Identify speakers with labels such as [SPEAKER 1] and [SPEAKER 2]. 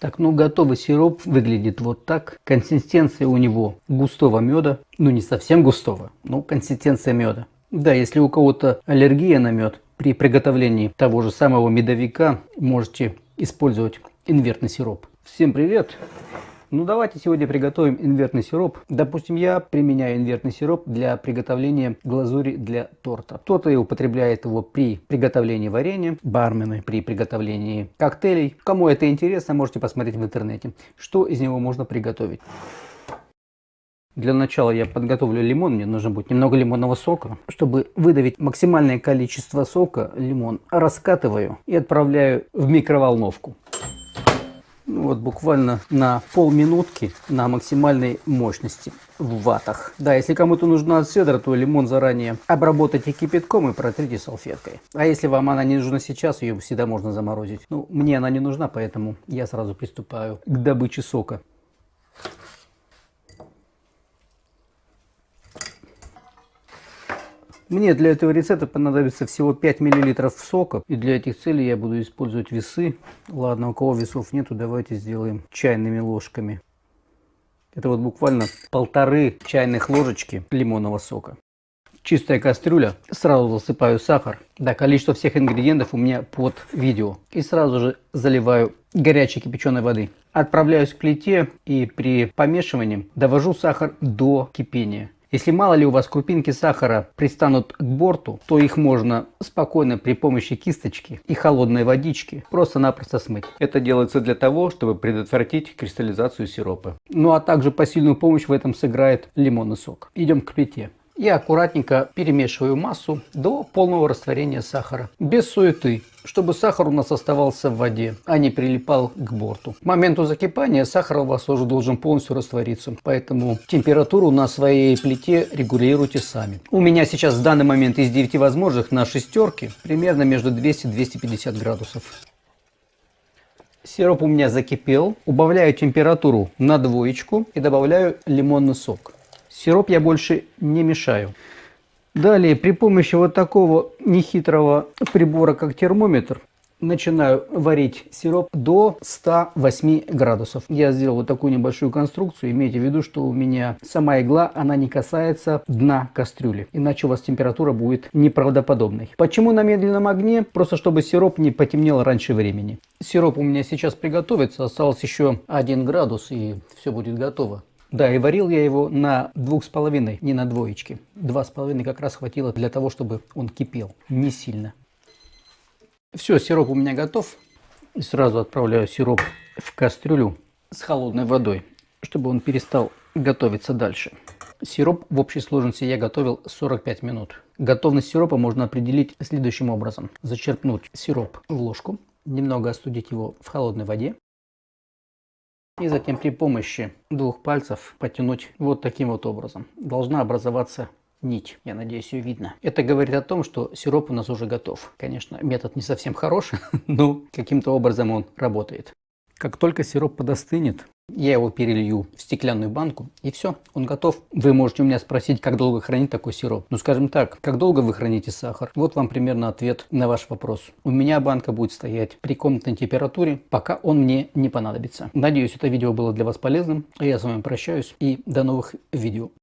[SPEAKER 1] Так, ну готовый сироп выглядит вот так. Консистенция у него густого меда. Ну не совсем густого, но консистенция меда. Да, если у кого-то аллергия на мед, при приготовлении того же самого медовика можете использовать инвертный сироп. Всем привет! Ну давайте сегодня приготовим инвертный сироп. Допустим, я применяю инвертный сироп для приготовления глазури для торта. Кто-то употребляет его при приготовлении варенья, бармены при приготовлении коктейлей. Кому это интересно, можете посмотреть в интернете, что из него можно приготовить. Для начала я подготовлю лимон. Мне нужно будет немного лимонного сока. Чтобы выдавить максимальное количество сока, лимон раскатываю и отправляю в микроволновку. Ну, вот буквально на полминутки на максимальной мощности в ватах. Да, если кому-то нужна седра, то лимон заранее обработайте кипятком и протрите салфеткой. А если вам она не нужна сейчас, ее всегда можно заморозить. Ну, мне она не нужна, поэтому я сразу приступаю к добыче сока. Мне для этого рецепта понадобится всего 5 мл сока. И для этих целей я буду использовать весы. Ладно, у кого весов нету, давайте сделаем чайными ложками. Это вот буквально полторы чайных ложечки лимонного сока. Чистая кастрюля. Сразу засыпаю сахар. Да, количество всех ингредиентов у меня под видео. И сразу же заливаю горячей кипяченой воды. Отправляюсь к плите и при помешивании довожу сахар до кипения. Если мало ли у вас крупинки сахара пристанут к борту, то их можно спокойно при помощи кисточки и холодной водички просто-напросто смыть. Это делается для того, чтобы предотвратить кристаллизацию сиропа. Ну а также посильную помощь в этом сыграет лимонный сок. Идем к плите. Я аккуратненько перемешиваю массу до полного растворения сахара. Без суеты, чтобы сахар у нас оставался в воде, а не прилипал к борту. К моменту закипания сахар у вас уже должен полностью раствориться. Поэтому температуру на своей плите регулируйте сами. У меня сейчас в данный момент из 9 возможных на шестерке примерно между 200-250 градусов. Сироп у меня закипел. Убавляю температуру на двоечку и добавляю лимонный сок. Сироп я больше не мешаю. Далее при помощи вот такого нехитрого прибора, как термометр, начинаю варить сироп до 108 градусов. Я сделал вот такую небольшую конструкцию. Имейте в виду, что у меня сама игла, она не касается дна кастрюли. Иначе у вас температура будет неправдоподобной. Почему на медленном огне? Просто чтобы сироп не потемнел раньше времени. Сироп у меня сейчас приготовится. Осталось еще 1 градус и все будет готово. Да, и варил я его на двух с половиной, не на двоечке. Два с половиной как раз хватило для того, чтобы он кипел, не сильно. Все, сироп у меня готов. И сразу отправляю сироп в кастрюлю с холодной водой, чтобы он перестал готовиться дальше. Сироп в общей сложности я готовил 45 минут. Готовность сиропа можно определить следующим образом. Зачерпнуть сироп в ложку, немного остудить его в холодной воде, и затем при помощи двух пальцев потянуть вот таким вот образом. Должна образоваться нить. Я надеюсь, ее видно. Это говорит о том, что сироп у нас уже готов. Конечно, метод не совсем хороший, но каким-то образом он работает. Как только сироп подостынет, я его перелью в стеклянную банку и все, он готов. Вы можете у меня спросить, как долго хранить такой сироп. Ну скажем так, как долго вы храните сахар? Вот вам примерно ответ на ваш вопрос. У меня банка будет стоять при комнатной температуре, пока он мне не понадобится. Надеюсь, это видео было для вас полезным. Я с вами прощаюсь и до новых видео.